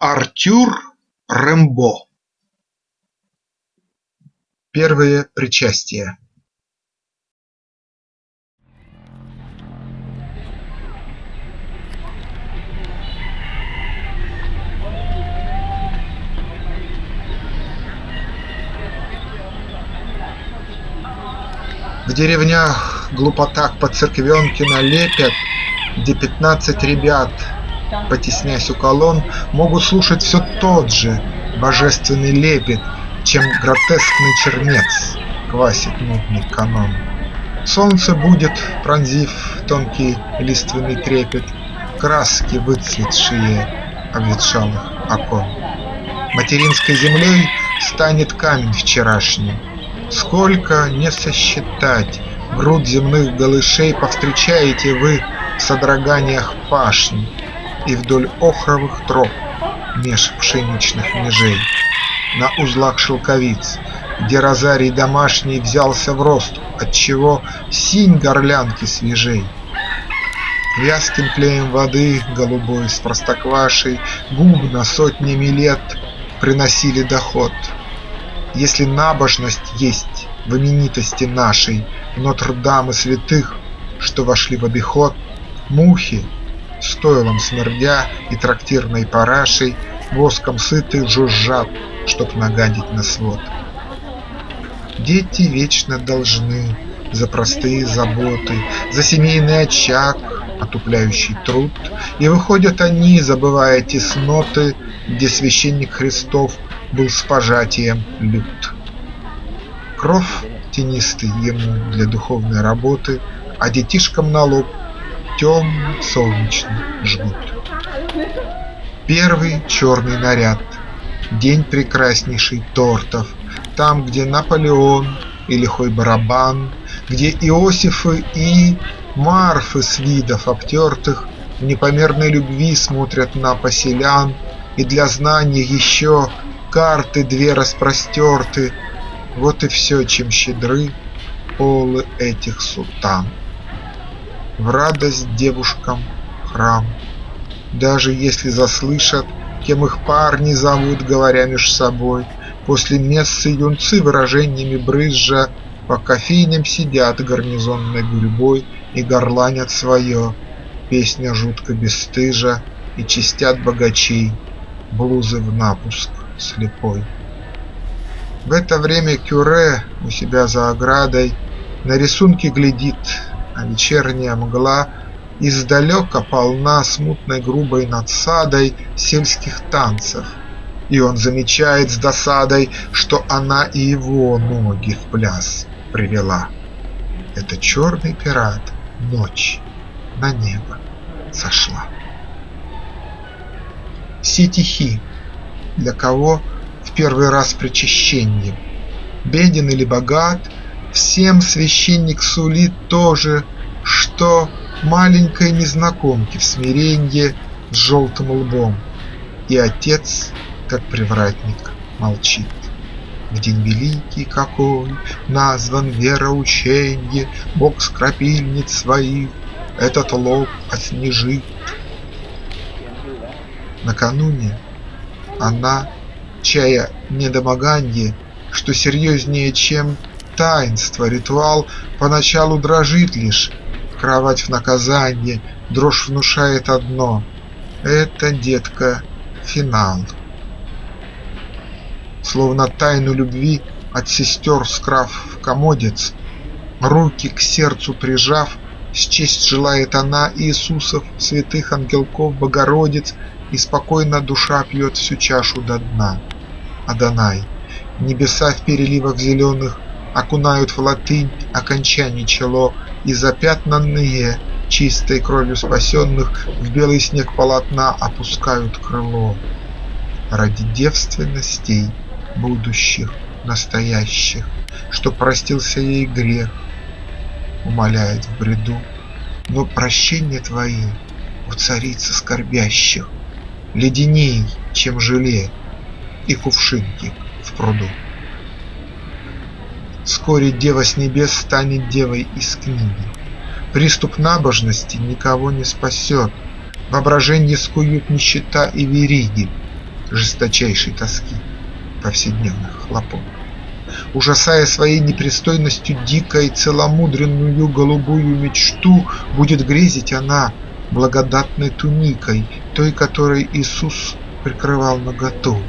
Артюр Рембо Первое причастие В деревнях глупотак по церквенке налепят, Где пятнадцать ребят потеснясь у колонн, Могут слушать все тот же божественный лепет, Чем гротескный чернец квасит нудный канон. Солнце будет, пронзив тонкий лиственный трепет, Краски выцветшие обветшалых окон. Материнской землей станет камень вчерашний, Сколько не сосчитать груд земных голышей Повстречаете вы в содроганиях пашни, и вдоль охровых троп меж пшеничных межей, На узлах шелковиц, где розарий домашний Взялся в рост, отчего синь горлянки свежей. Вязким клеем воды голубой с простоквашей Губно сотнями лет приносили доход. Если набожность есть в именитости нашей Нотр-Дамы святых, что вошли в обиход, Мухи стойлом смердя и трактирной парашей, Воском сыты жужжат, чтоб нагадить на свод. Дети вечно должны за простые заботы, За семейный очаг, отупляющий труд, И выходят они, забывая тесноты, Где священник Христов был с пожатием лют. Кров тенистый ему для духовной работы, А детишкам на лоб темный солнечный жгут. Первый черный наряд, день прекраснейший тортов, Там, где Наполеон и лихой барабан, Где Иосифы и Марфы с видов обтертых В непомерной любви смотрят на поселян, И для знания еще карты две распростерты, Вот и все, чем щедры полы этих сутан в радость девушкам храм. Даже если заслышат, кем их парни зовут, говоря меж собой, После мессы юнцы выражениями брызжа По кофейням сидят гарнизонной гурьбой И горланят свое, песня жутко бесстыжа, И чистят богачей, блузы в напуск слепой. В это время Кюре у себя за оградой На рисунки глядит а вечерняя мгла Издалека полна смутной грубой надсадой Сельских танцев, и он замечает с досадой, Что она и его ноги в пляс привела. Это черный пират, ночь на небо сошла. Все тихи, для кого в первый раз причащение, Беден или богат – Всем священник сулит то же, что маленькой незнакомке в смиренье с желтым лбом, И отец, как привратник, молчит. В день великий какой назван вероученье, Бог с крапильниц своих этот лоб отснежит. Накануне она, чая недомоганье, Что серьезнее, чем таинство, ритуал поначалу дрожит лишь, кровать в наказание, дрожь внушает одно – это, детка, финал. Словно тайну любви от сестер скрав в комодец, руки к сердцу прижав, счесть желает она Иисусов, святых ангелков, Богородиц, и спокойно душа пьет всю чашу до дна. Адонай, небеса в переливах зеленых окунают в латынь окончаний чело и запятнанные чистой кровью спасенных в белый снег полотна опускают крыло. Ради девственностей будущих, настоящих, что простился ей грех, умоляет в бреду, но прощение твои у царицы скорбящих леденей, чем желе и кувшинки в пруду. Вскоре дева с небес станет девой из книги. Приступ набожности никого не спасет, Воображенье скуют нищета и вериги, жесточайшей тоски, повседневных хлопот. Ужасая своей непристойностью дикой целомудренную голубую мечту, будет грезить она благодатной туникой, той, которой Иисус прикрывал наготу.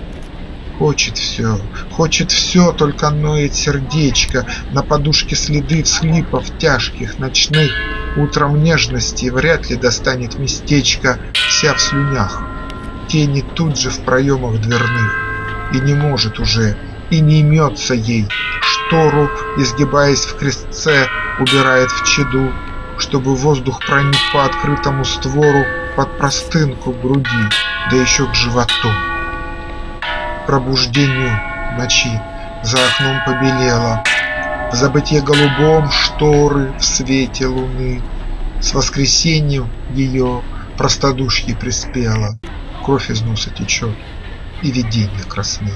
Хочет все, хочет все, только ноет сердечко, На подушке следы всхлипов тяжких ночных, Утром нежности вряд ли достанет местечко, Вся в слюнях, тени тут же в проемах дверных, И не может уже, и не имется ей, Штору, изгибаясь в крестце, убирает в чаду, Чтобы воздух проник по открытому створу Под простынку груди, да еще к животу пробуждению ночи За окном побелело, в забытье голубом шторы в свете луны. С воскресеньем ее простодушье приспело, Кровь из носа течет, и видение красны.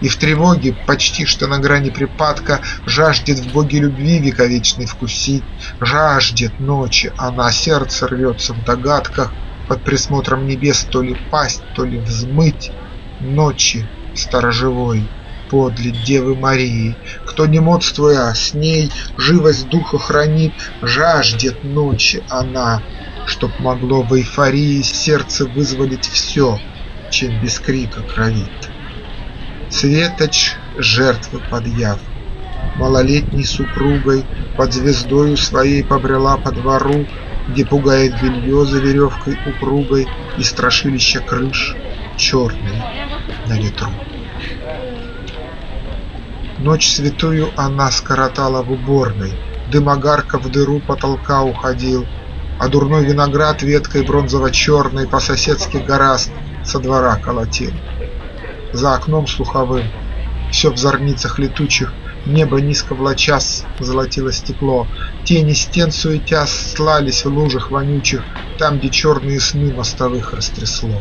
И в тревоге, почти что на грани припадка, Жаждет в боге любви вековечной вкусить, Жаждет ночи, она сердце рвется в догадках, Под присмотром небес то ли пасть, то ли взмыть. Ночи сторожевой подле Девы Марии, Кто не модствуя с ней живость духа хранит, Жаждет ночи она, чтоб могло в эйфории Сердце вызволить все, чем без крика кровит. Светоч жертвы подъяв, малолетней супругой Под звездою своей побрела по двору, Где пугает белье за веревкой упругой И страшилища крыш черные на ветру. Ночь святую она скоротала в уборной, Дым огарка в дыру потолка уходил, А дурной виноград веткой бронзово-черной По-соседски гораст со двора колотил. За окном слуховым, все в зорницах летучих, Небо низко влачас золотило стекло, Тени стен суетя слались в лужах вонючих, Там, где черные сны мостовых растрясло.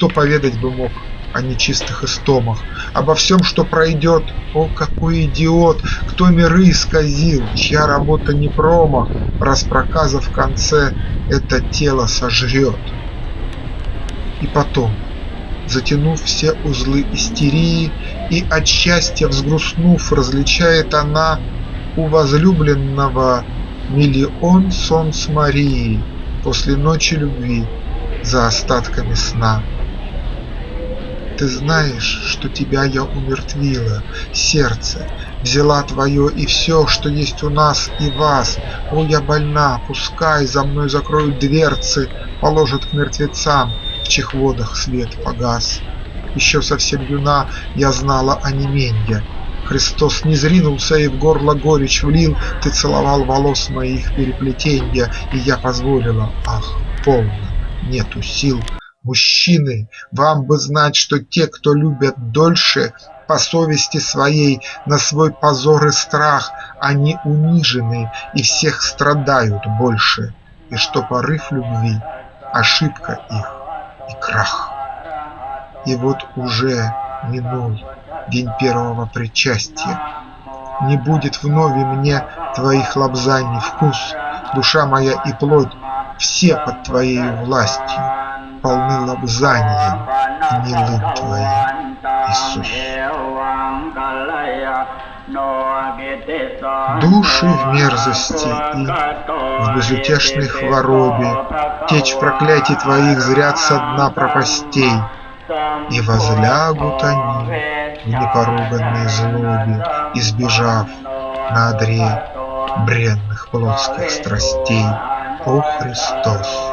Кто поведать бы мог о нечистых истомах, Обо всем, что пройдет, о, какой идиот, Кто миры исказил, чья работа не промах, Раз проказа в конце это тело сожрет. И потом, затянув все узлы истерии, И от счастья взгрустнув, различает она У возлюбленного миллион солнц Марии После ночи любви за остатками сна. Ты знаешь, что тебя я умертвила, сердце, Взяла твое и все, что есть у нас и вас. О, я больна, пускай за мной закроют дверцы, Положат к мертвецам, в чьих водах свет погас. Еще совсем юна я знала о неменье, Христос не зринулся и в горло горечь влил, Ты целовал волос моих переплетенья, И я позволила, ах, полно, нету сил Мужчины, вам бы знать, что те, кто любят дольше, По совести своей, на свой позор и страх, Они унижены и всех страдают больше, И что порыв любви – ошибка их и крах. И вот уже минул день первого причастия, Не будет вновь мне твоих лобзаний вкус, Душа моя и плоть все под твоей властью полны лобзанием гнилым Твоим, Иисус. Души в мерзости и в безутешной хворобе, Течь проклятий Твоих зрят со дна пропастей, И возлягут они в непоруганной злобе, Избежав на одре бренных плотских страстей. О Христос!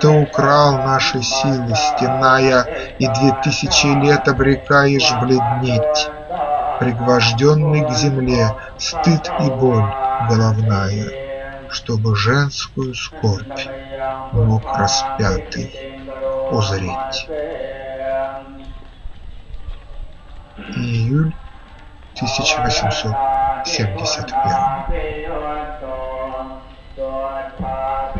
Ты украл наши силы, стеная, И две тысячи лет обрекаешь бледнеть. Пригвожденный к земле стыд и боль головная, Чтобы женскую скорбь мог распятый узреть. Июль 1871